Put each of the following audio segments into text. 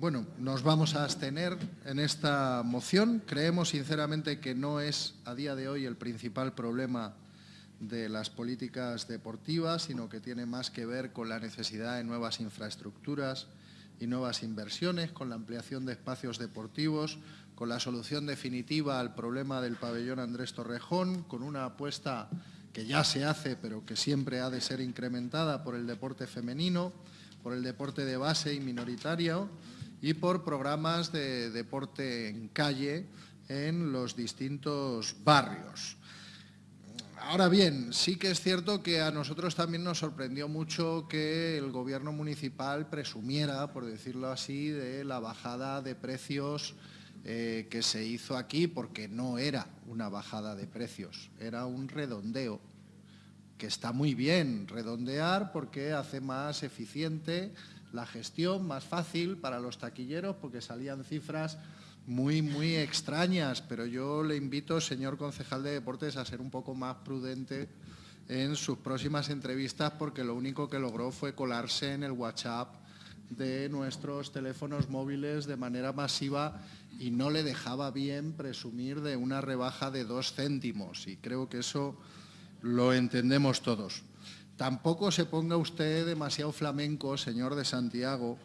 bueno, nos vamos a abstener en esta moción. Creemos sinceramente que no es a día de hoy el principal problema de las políticas deportivas, sino que tiene más que ver con la necesidad de nuevas infraestructuras y nuevas inversiones, con la ampliación de espacios deportivos, con la solución definitiva al problema del pabellón Andrés Torrejón, con una apuesta que ya se hace, pero que siempre ha de ser incrementada por el deporte femenino, por el deporte de base y minoritario, y por programas de deporte en calle en los distintos barrios. Ahora bien, sí que es cierto que a nosotros también nos sorprendió mucho que el gobierno municipal presumiera, por decirlo así, de la bajada de precios eh, que se hizo aquí, porque no era una bajada de precios, era un redondeo, que está muy bien redondear porque hace más eficiente la gestión más fácil para los taquilleros porque salían cifras muy, muy extrañas, pero yo le invito, señor concejal de deportes, a ser un poco más prudente en sus próximas entrevistas porque lo único que logró fue colarse en el WhatsApp de nuestros teléfonos móviles de manera masiva y no le dejaba bien presumir de una rebaja de dos céntimos. Y creo que eso lo entendemos todos. Tampoco se ponga usted demasiado flamenco, señor de Santiago,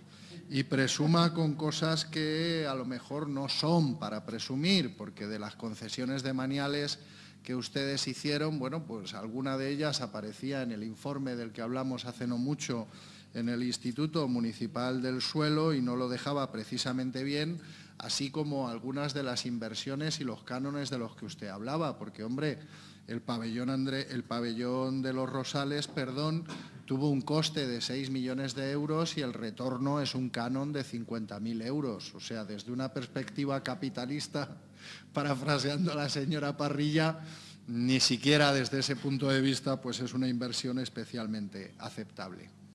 y presuma con cosas que a lo mejor no son para presumir, porque de las concesiones de maniales que ustedes hicieron, bueno, pues alguna de ellas aparecía en el informe del que hablamos hace no mucho en el Instituto Municipal del Suelo y no lo dejaba precisamente bien, así como algunas de las inversiones y los cánones de los que usted hablaba, porque, hombre, el pabellón, el pabellón de los Rosales perdón, tuvo un coste de 6 millones de euros y el retorno es un canon de 50.000 euros. O sea, desde una perspectiva capitalista, parafraseando a la señora Parrilla, ni siquiera desde ese punto de vista pues es una inversión especialmente aceptable.